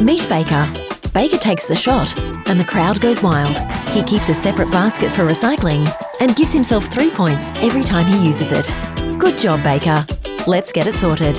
Meet Baker. Baker takes the shot, and the crowd goes wild. He keeps a separate basket for recycling and gives himself three points every time he uses it. Good job, Baker. Let's get it sorted.